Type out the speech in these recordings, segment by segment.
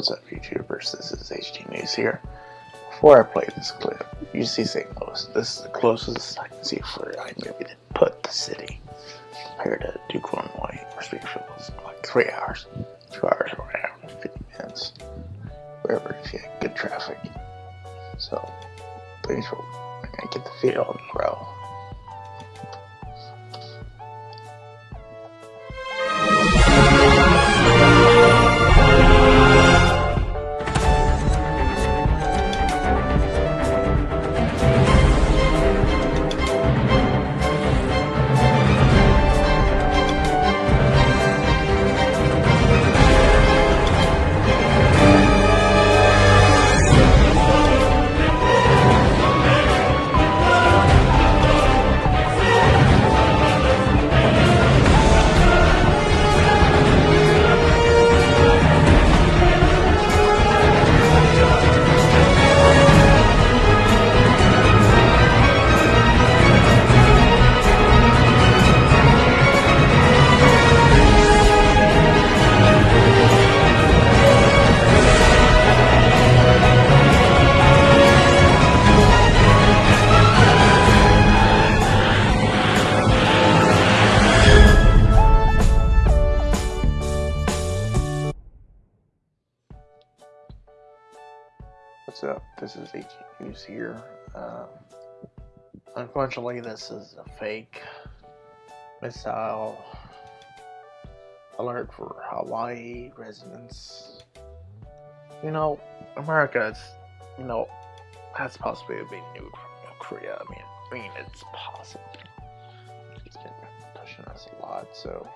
What's up YouTubers, this is HD News here. Before I play this clip, you see St. Louis. This is the closest I can see for iMovie to put the city compared to Duke, Illinois, or Springfield like 3 hours, 2 hours or an hour and 50 minutes, wherever you had good traffic. So, thanks for, gonna get the video on the. This is News here. Um, unfortunately, this is a fake missile alert for Hawaii residents. You know, America is, you know, has possibly been nuked from North Korea. I mean, I mean, it's possible. It's been pushing us a lot, so.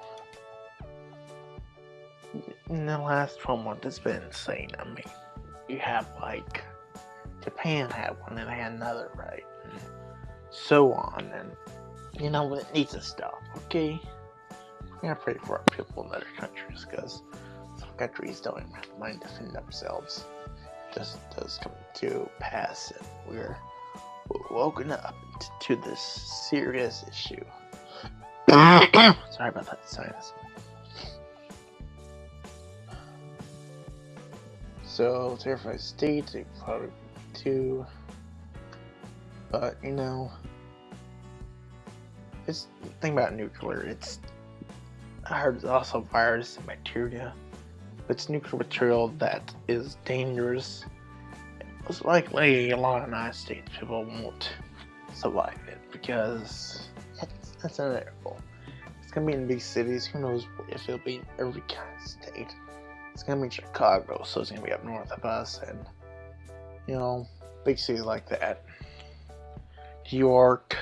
In the last 12 months, it's been insane. I mean, you have like Japan had one and they had another, right? And so on, and you know it needs to stop. Okay, we gotta pray for our people in other countries because some countries don't even have money to defend themselves. It just does come to pass, and we're woken up to this serious issue. Sorry about that sinus. So, terrified state, they probably too. But, you know, it's the thing about nuclear, it's, I heard it's also virus and bacteria, it's nuclear material that is dangerous. It's likely, a lot of United States people won't survive it because it's, it's inevitable. It's gonna be in big cities, who knows if it'll be in every kind of state it's gonna be Chicago, so it's gonna be up north of us, and you know, big cities like that. New York,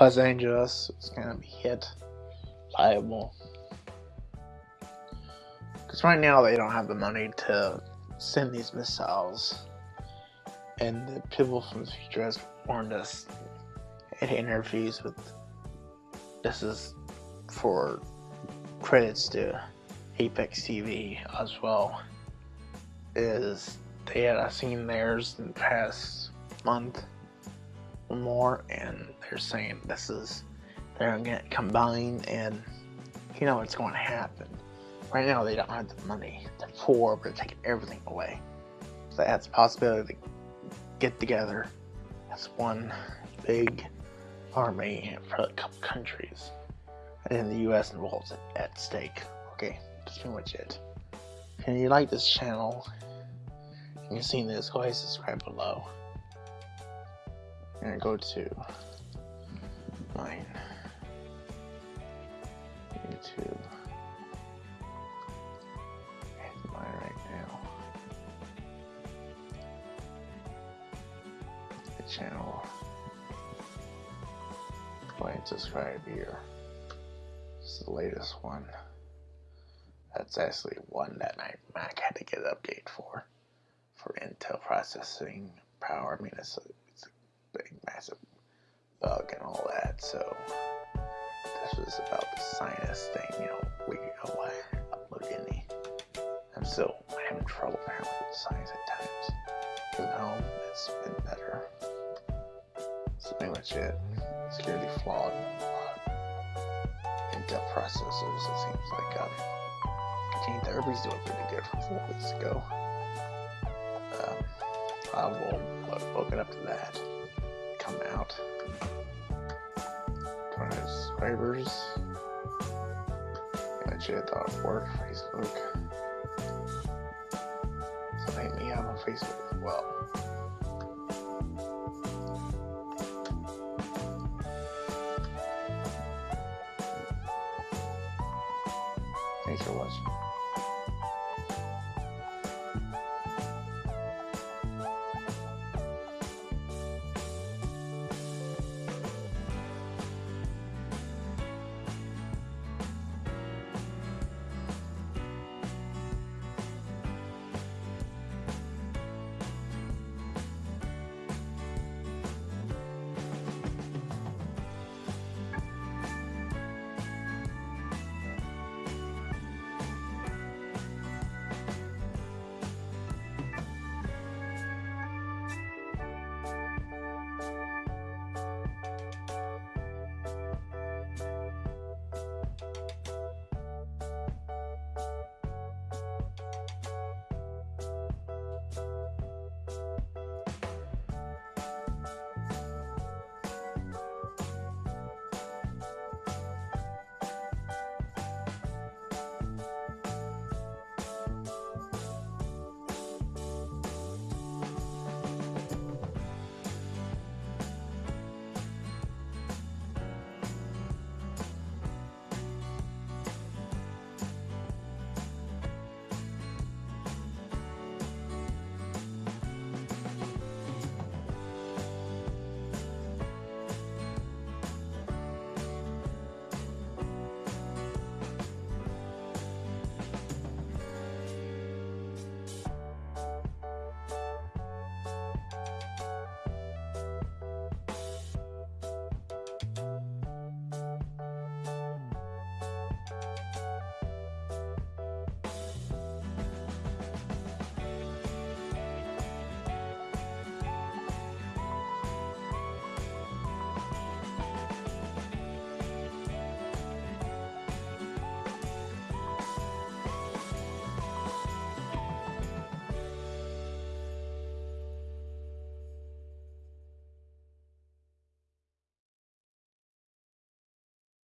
Los Angeles, it's gonna be hit liable. Because right now they don't have the money to send these missiles, and the people from the future has warned us in interviews with. This is for credits to Apex TV as well is they had seen theirs in the past month or more and they're saying this is they're gonna get combined and you know what's going to happen. Right now they don't have the money they're poor but they're taking everything away. So that's a possibility to get together as one big army for a couple countries and the US involved at stake. Okay that's pretty much it. If you like this channel, you've seen this, go ahead and subscribe below. And go to mine. YouTube. Hit mine right now. The channel. Go ahead and subscribe here. Is the latest one. That's actually one that my Mac had to get an update for, processing power. I mean, it's a, it's a big, massive bug and all that. So this was about the sinus thing. You know, we know I upload any. I'm still having trouble apparently with sinus at times. But home, it's been better. That's pretty much it. Security flawed. Intel processors. It seems like um 19th. Everybody's doing pretty good from four weeks ago. I will open up to that. Come out. To subscribers. Worked. Facebook. So hit me out on Facebook as well. Thanks for watching.